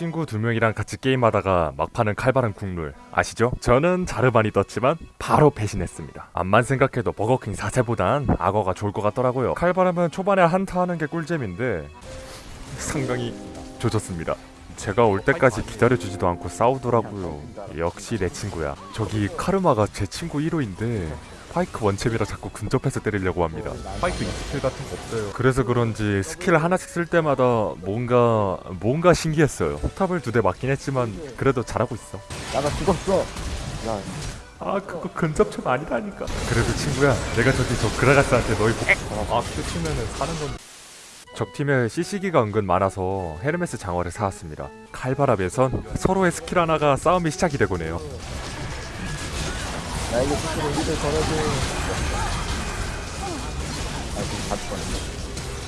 친구 두 명이랑 같이 게임하다가 막판은 칼바람 국룰 아시죠? 저는 자르반이 떴지만 바로 배신했습니다. 암만 생각해도 버거킹 4세보단 악어가 좋을 것 같더라고요. 칼바람은 초반에 한타 하는 게 꿀잼인데 상당히 조졌습니다. 제가 올 때까지 기다려주지도 않고 싸우더라고요. 역시 내 친구야. 저기 카르마가 제 친구 1호인데 파이크 원챔이라 자꾸 근접해서 때리려고 합니다. 파이크 스킬 같은 거 없어요. 그래서 그런지 스킬 하나씩 쓸 때마다 뭔가 뭔가 신기했어요. 포탑을 두 대 맞긴 했지만 그래도 잘하고 있어. 나가 죽었어. 야, 아 그거 근접점 아니라니까. 그래도 친구야, 내가 저기 저 그라가스한테 너희 복... 아 끝이면은 사는 건. 적 팀에 CC기가 은근 많아서 헤르메스 장어를 사왔습니다. 칼바람에선 서로의 스킬 하나가 싸움이 시작이 되곤 해요. 나에게 스스로 일을 걸어줘. 아, 지금 다 죽었네.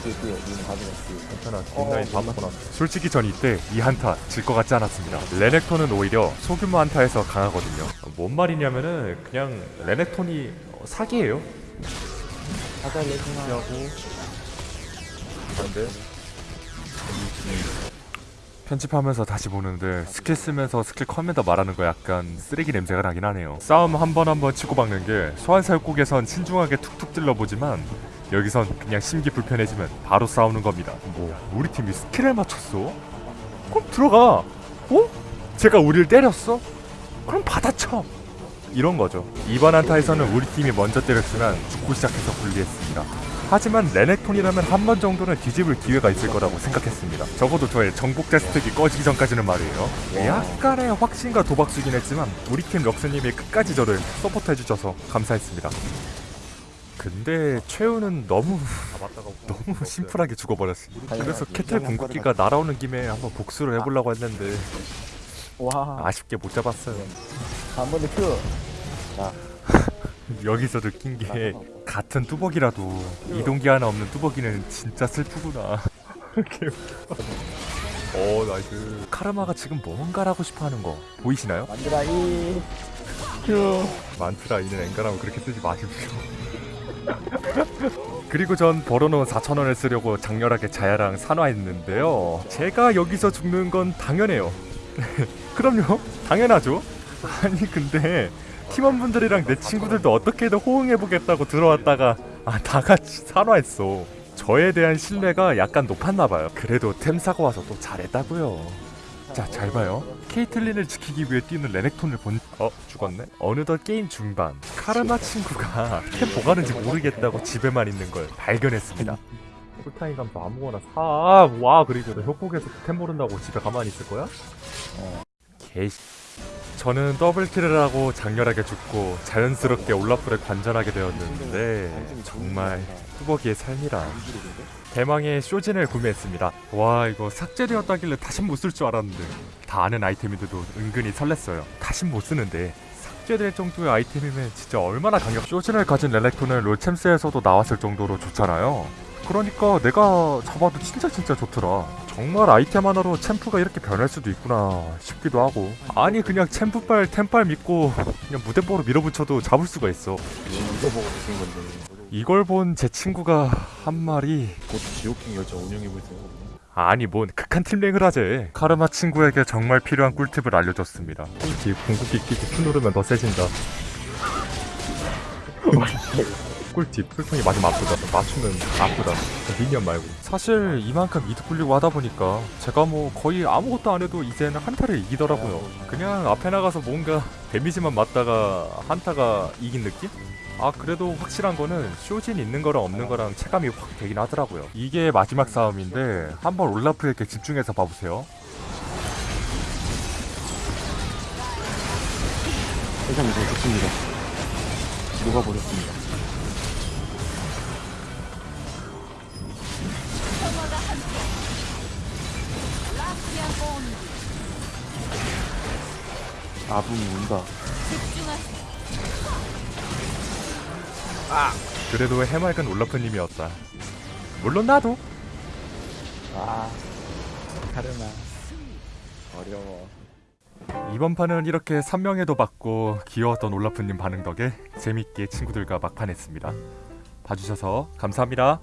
뒤에, 뒤에, 니는 가져갔지. 괜찮아, 뒷라인 다 먹고 솔직히 전 이때 이 한타 질 것 같지 않았습니다. 레넥톤은 오히려 소규모 한타에서 강하거든요. 뭔 말이냐면은 그냥 레넥톤이 사기예요. 가자, 레지나. 근데 편집하면서 다시 보는데 스킬 쓰면서 스킬 커맨더 말하는 거 약간 쓰레기 냄새가 나긴 하네요 싸움 한 번 한 번 치고 박는 게 소환사 협곡에선 신중하게 툭툭 찔러보지만 여기선 그냥 심기 불편해지면 바로 싸우는 겁니다 뭐 우리 팀이 스킬을 맞췄어? 그럼 들어가 어? 쟤가 우리를 때렸어? 그럼 받아쳐 이런 거죠 이번 한타에서는 우리 팀이 먼저 때렸지만 죽고 시작해서 불리했습니다 하지만 레넥톤이라면 한 번 정도는 뒤집을 기회가 있을 거라고 생각했습니다. 적어도 저의 정복자 스택이 꺼지기 전까지는 말이에요. 약간의 확신과 도박수긴 했지만 우리 팀 럭스님이 끝까지 저를 서포트해주셔서 감사했습니다. 근데 최후는 너무 너무 심플하게 죽어버렸습니다. 그래서 캐틀 궁극기가 날아오는 김에 한번 복수를 해보려고 했는데 와, 아쉽게 못 잡았어요. 한 번에 Q. 여기서 느낀 게 같은 뚜벅이라도 이동기 하나 없는 뚜벅이는 진짜 슬프구나. 오 nice. 카르마가 지금 뭔가 하려고 싶어하는 거 보이시나요? 만들아, 이. 큐. 만트라 이는 엔간하면 그렇게 쓰지 마십시오. 그리고 전 벌어놓은 4천원을 쓰려고 장렬하게 자야랑 산화했는데요. 제가 여기서 죽는 건 당연해요. 그럼요. 당연하죠. 아니 근데 팀원분들이랑 내 친구들도 어떻게든 호응해보겠다고 들어왔다가 아 다같이 산화했어. 저에 대한 신뢰가 약간 높았나봐요. 그래도 템 사고 와서 또 잘했다고요. 자, 잘 봐요. 케이틀린을 지키기 위해 뛰는 레넥톤을 본... 어? 죽었네? 어느덧 게임 중반 카르마 친구가 템 보관은지 모르겠다고 집에만 있는 걸 발견했습니다. 풀타임 감도 아무거나 사. 와, 그리고 너 협곡에서 템 모른다고 집에 가만히 있을 거야? 어. 개씨. 저는 더블킬을 하고 장렬하게 죽고 자연스럽게 올라프를 관전하게 되었는데 정말 뚜벅이의 삶이라 대망의 쇼진을 구매했습니다. 와 이거 삭제되었다길래 다신 못 쓸 줄 알았는데 다 아는 아이템인데도 은근히 설렜어요. 다신 못 쓰는데 삭제될 정도의 아이템이면 진짜 얼마나 강력. 쇼진을 가진 렐렉톤은 롤챔스에서도 나왔을 정도로 좋잖아요. 그러니까 내가 잡아도 진짜 진짜 좋더라 정말 아이템 하나로 챔프가 이렇게 변할 수도 있구나 싶기도 하고. 아니 그냥 챔프빨 템빨 믿고 그냥 무대뽀로 밀어붙여도 잡을 수가 있어. 이걸 본 제 친구가 한 말이 곧 지옥행 열차 운영해볼 생각 아니 뭔 극한 팀랭을 하재. 카르마 친구에게 정말 필요한 꿀팁을 알려줬습니다. 꿀팁 궁극기 끼고 큐 누르면 더 세진다 꿀팁 풀통이 맞으면 아프다 맞추면 아프다 미니언 말고 사실 이만큼 이득 불리고 하다 보니까 제가 뭐 거의 아무것도 안 해도 이제는 한타를 이기더라고요 그냥 앞에 나가서 뭔가 데미지만 맞다가 한타가 이긴 느낌? 아 그래도 확실한 거는 쇼진 있는 거랑 없는 거랑 체감이 확 되긴 하더라고요 이게 마지막 싸움인데 한번 올라프에게 집중해서 봐보세요 세상 이제 좋습니다. 녹아버렸습니다. 아붕이 운다. 그래도 해맑은 올라프님이었다 물론 나도 아, 카르마. 어려워. 이번 판은 이렇게 3명에도 받고 귀여웠던 올라프님 반응 덕에 재밌게 친구들과 막판했습니다 봐주셔서 감사합니다